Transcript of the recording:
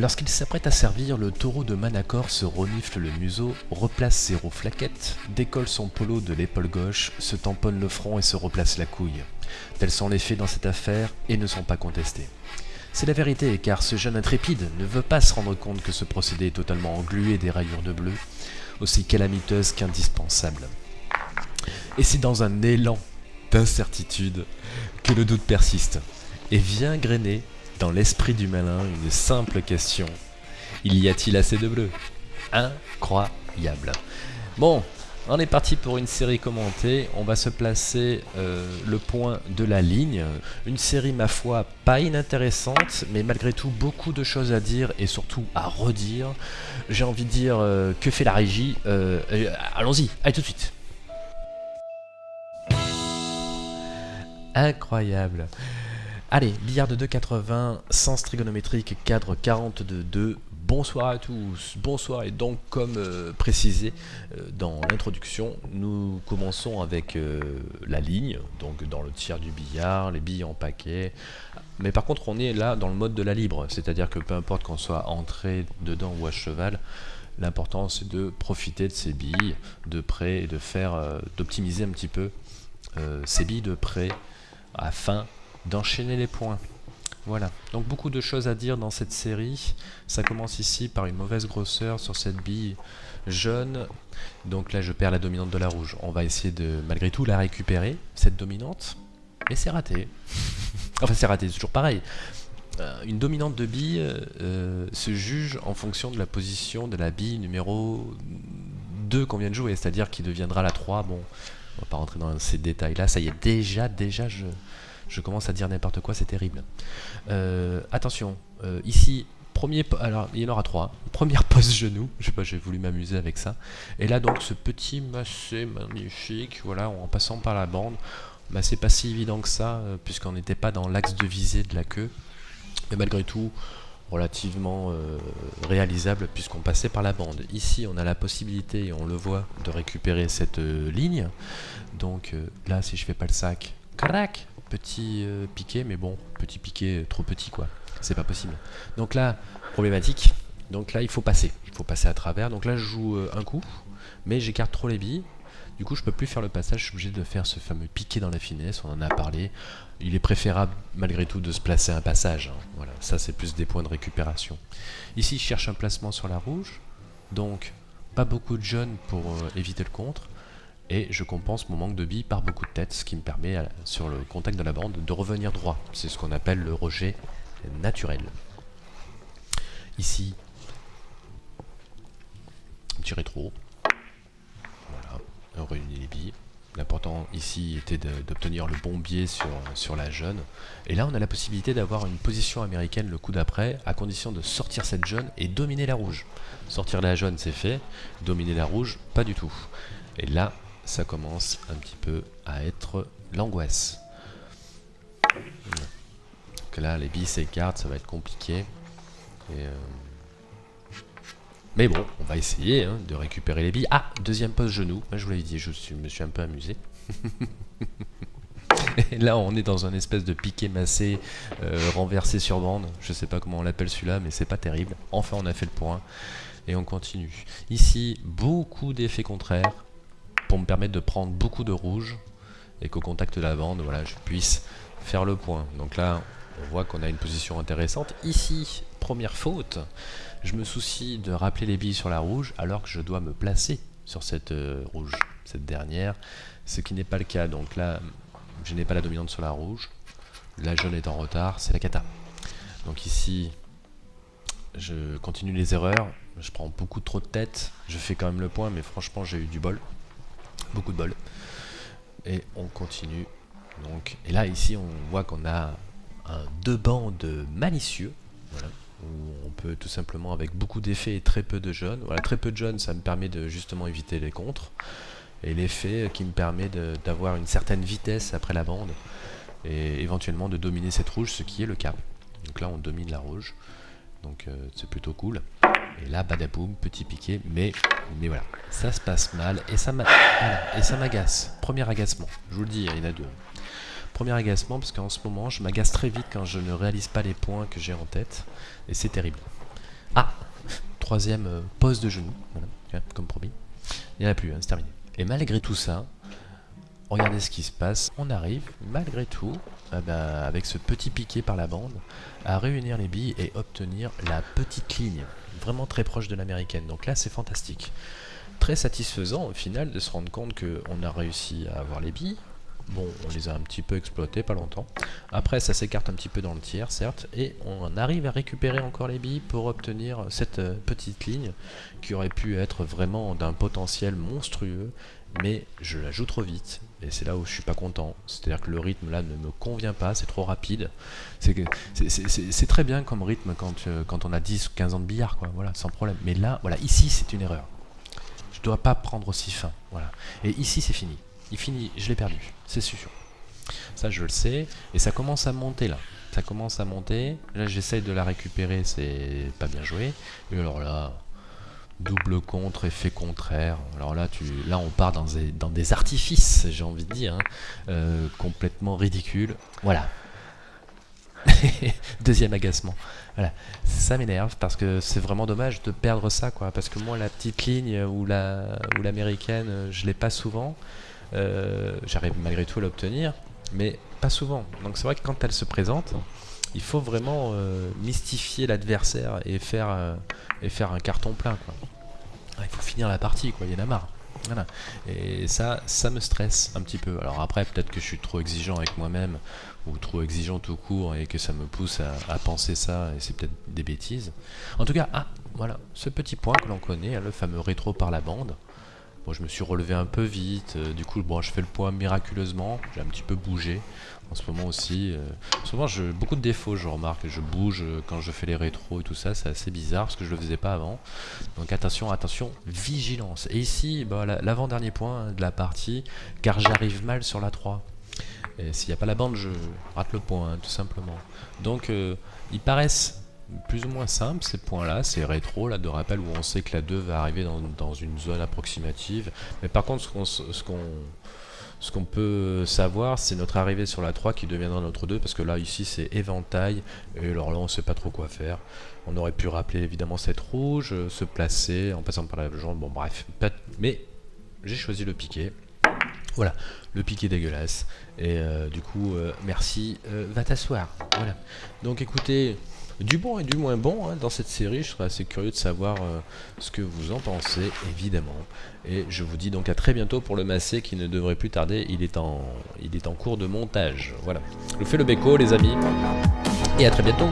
Lorsqu'il s'apprête à servir, le taureau de Manacor se renifle le museau, replace ses roues flaquettes, décolle son polo de l'épaule gauche, se tamponne le front et se replace la couille. Tels sont les faits dans cette affaire et ne sont pas contestés. C'est la vérité, car ce jeune intrépide ne veut pas se rendre compte que ce procédé est totalement englué des rayures de bleu, aussi calamiteuse qu'indispensable. Et c'est dans un élan d'incertitude que le doute persiste et vient grainer dans l'esprit du malin une simple question. Il y a-t-il assez de bleu Incroyable. Bon, on est parti pour une série commentée. On va se placer euh, le point de la ligne. Une série, ma foi, pas inintéressante, mais malgré tout, beaucoup de choses à dire et surtout à redire. J'ai envie de dire, euh, que fait la régie? Euh, Allons-y, allez tout de suite. Incroyable. Allez, billard de 2,80, sens trigonométrique, cadre 42,2. Bonsoir à tous, bonsoir et donc comme euh, précisé euh, dans l'introduction, nous commençons avec euh, la ligne, donc dans le tiers du billard, les billes en paquet, mais par contre on est là dans le mode de la libre, c'est-à-dire que peu importe qu'on soit entré dedans ou à cheval, l'important c'est de profiter de ces billes de près et de faire, d'optimiser un petit peu ces billes de près afin d'enchaîner les points. Voilà, donc beaucoup de choses à dire dans cette série. Ça commence ici par une mauvaise grosseur sur cette bille jaune. Donc là je perds la dominante de la rouge. On va essayer de malgré tout la récupérer, cette dominante. Mais c'est raté. enfin c'est raté, c'est toujours pareil. Euh, une dominante de bille euh, se juge en fonction de la position de la bille numéro 2 qu'on vient de jouer. C'est-à-dire qui deviendra la 3. Bon, on va pas rentrer dans ces détails là. Ça y est, déjà, déjà je je commence à dire n'importe quoi, c'est terrible. Euh, attention, euh, ici, premier, alors il y en aura trois. Première pose genou, je sais pas, j'ai voulu m'amuser avec ça. Et là donc ce petit massé magnifique, voilà, en passant par la bande. Bah, c'est pas si évident que ça, euh, puisqu'on n'était pas dans l'axe de visée de la queue. Mais malgré tout, relativement réalisable puisqu'on passait par la bande. Ici, on a la possibilité, et on le voit, de récupérer cette ligne. Donc là, si je fais pas le sac, crac, petit euh, piqué, mais bon, petit piqué, trop petit quoi. C'est pas possible. Donc là, problématique. Donc là, il faut passer. Il faut passer à travers. Donc là, je joue euh, un coup, mais j'écarte trop les billes. Du coup, je peux plus faire le passage. Je suis obligé de faire ce fameux piqué dans la finesse. On en a parlé. Il est préférable, malgré tout, de se placer un passage. Hein. Voilà, ça, c'est plus des points de récupération. Ici, je cherche un placement sur la rouge. Donc, pas beaucoup de jeunes pour euh, éviter le contre et je compense mon manque de billes par beaucoup de têtes, ce qui me permet, euh, sur le contact de la bande, de revenir droit. C'est ce qu'on appelle le rejet naturel. Ici, petit rétro. Voilà, on réunit les billes. L'important ici était d'obtenir le bon biais sur, sur la jeune. Et là, on a la possibilité d'avoir une position américaine le coup d'après, à condition de sortir cette jaune et dominer la rouge. Sortir la jaune, c'est fait. Dominer la rouge, pas du tout. Et là, ça commence un petit peu à être l'angoisse. Donc là, les billes s'écartent, ça va être compliqué. Euh, mais bon, on va essayer hein, de récupérer les billes. Ah, deuxième poste genou. Je vous l'avais dit, je me suis un peu amusé. Là, on est dans un espèce de piqué massé, euh, renversé sur bande. Je sais pas comment on l'appelle celui-là, mais c'est pas terrible. Enfin, on a fait le point. Et on continue. Ici, beaucoup d'effets contraires pour me permettre de prendre beaucoup de rouge et qu'au contact de la bande, voilà, je puisse faire le point. Donc là, on voit qu'on a une position intéressante. Ici, première faute, je me soucie de rappeler les billes sur la rouge alors que je dois me placer sur cette euh, rouge, cette dernière, ce qui n'est pas le cas. Donc là, je n'ai pas la dominante sur la rouge. La jaune est en retard, c'est la cata. Donc ici, je continue les erreurs. Je prends beaucoup trop de tête. Je fais quand même le point, mais franchement, j'ai eu du bol beaucoup de bol. Et on continue. Donc, et là, ici, on voit qu'on a un deux bandes malicieux. où on peut tout simplement, avec beaucoup d'effets et très peu de jaunes. Voilà, très peu de jaunes, ça me permet de justement éviter les contres. Et l'effet qui me permet d'avoir une certaine vitesse après la bande. Et éventuellement de dominer cette rouge, ce qui est le cas. Donc là, on domine la rouge. Donc euh, c'est plutôt cool. Et là, badaboum, petit piqué, mais, mais voilà, ça se passe mal et ça m'agace. Premier agacement, je vous le dis, il y en a deux. Premier agacement parce qu'en ce moment, je m'agace très vite quand je ne réalise pas les points que j'ai en tête, et c'est terrible. Ah Troisième euh, pose de genou, voilà, comme promis. Il n'y en a plus, hein, c'est terminé. Et malgré tout ça, regardez ce qui se passe. On arrive, malgré tout, eh ben, avec ce petit piqué par la bande, à réunir les billes et obtenir la petite ligne, vraiment très proche de l'américaine. Donc là, c'est fantastique. Très satisfaisant au final de se rendre compte qu'on a réussi à avoir les billes, Bon, on les a un petit peu exploités, pas longtemps. Après, ça s'écarte un petit peu dans le tiers, certes, et on arrive à récupérer encore les billes pour obtenir cette euh, petite ligne qui aurait pu être vraiment d'un potentiel monstrueux, mais je la joue trop vite, et c'est là où je suis pas content. C'est-à-dire que le rythme là ne me convient pas, c'est trop rapide. C'est très bien comme rythme quand, euh, quand on a 10 ou 15 ans de billard, quoi, voilà, sans problème. Mais là, voilà, ici c'est une erreur. Je dois pas prendre aussi fin, voilà. Et ici c'est fini il finit, je l'ai perdu, c'est sûr. Ça, je le sais. Et ça commence à monter là. Ça commence à monter. Là, j'essaye de la récupérer, c'est pas bien joué. Et alors là, double contre, effet contraire. Alors là, tu, là on part dans des, dans des artifices, j'ai envie de dire, hein. euh, complètement ridicules. Voilà. Deuxième agacement. Voilà. Ça m'énerve parce que c'est vraiment dommage de perdre ça, quoi. Parce que moi, la petite ligne ou la l'américaine, je l'ai pas souvent. Euh, j'arrive malgré tout à l'obtenir, mais pas souvent. Donc c'est vrai que quand elle se présente, il faut vraiment euh, mystifier l'adversaire et faire euh, et faire un carton plein il faut finir la partie il y en a marre. Et ça, ça me stresse un petit peu. Alors après, peut-être que je suis trop exigeant avec moi-même ou trop exigeant tout court et que ça me pousse à, penser ça et c'est peut-être des bêtises. En tout cas, ah, voilà, ce petit point que l'on connaît, hein, le fameux rétro par la bande je me suis relevé un peu vite, euh, du coup bon, je fais le point miraculeusement, j'ai un petit peu bougé en ce moment aussi. Euh, souvent j'ai beaucoup de défauts, je remarque, je bouge euh, quand je fais les rétros et tout ça, c'est assez bizarre parce que je le faisais pas avant. Donc attention, attention, vigilance. Et ici, bah, l'avant-dernier point de la partie, car j'arrive mal sur la 3. Et s'il n'y a pas la bande, je rate le point, hein, tout simplement. Donc ils paraissent plus ou moins simple ces points-là, c'est rétro là de rappel où on sait que la 2 va arriver dans, une zone approximative. Mais par contre, ce qu'on peut savoir, c'est notre arrivée sur la 3 qui deviendra notre 2, parce que là, ici, c'est éventail, et alors là, on sait pas trop quoi faire. On aurait pu rappeler évidemment cette rouge, se placer en passant par la jaune, bon bref. Mais j'ai choisi le piqué. Voilà, le piqué dégueulasse. Et euh, du coup, euh, merci, euh, va t'asseoir. Voilà. Donc écoutez, du bon et du moins bon hein, dans cette série. Je serais assez curieux de savoir euh, ce que vous en pensez, évidemment. Et je vous dis donc à très bientôt pour le massé qui ne devrait plus tarder. Il est en, il est en cours de montage. Voilà. Je vous fais le béco, les amis. Et à très bientôt.